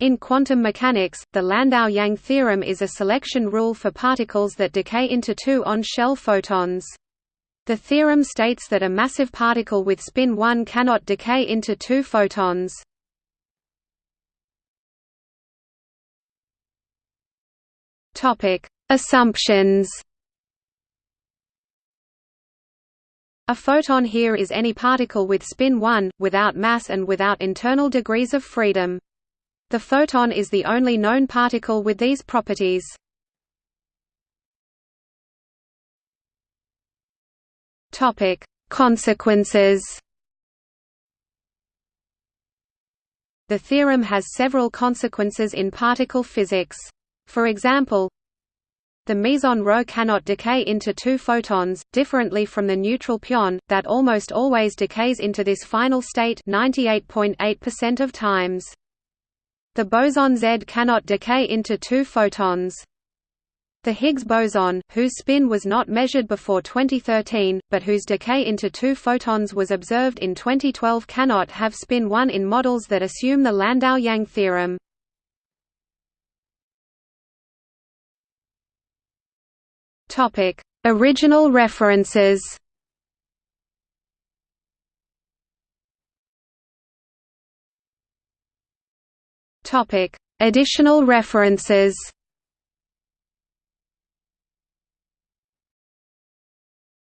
In quantum mechanics, the Landau-Yang theorem is a selection rule for particles that decay into two on-shell photons. The theorem states that a massive particle with spin 1 cannot decay into two photons. Assumptions A photon here is any particle with spin 1, without mass and without internal degrees of freedom. The photon is the only known particle with these properties. Topic: Consequences. The theorem has several consequences in particle physics. For example, the meson ρ cannot decay into two photons, differently from the neutral pion, that almost always decays into this final state 98.8% of times. The boson Z cannot decay into two photons. The Higgs boson, whose spin was not measured before 2013, but whose decay into two photons was observed in 2012 cannot have spin 1 in models that assume the Landau-Yang theorem. Original references Topic: Additional references.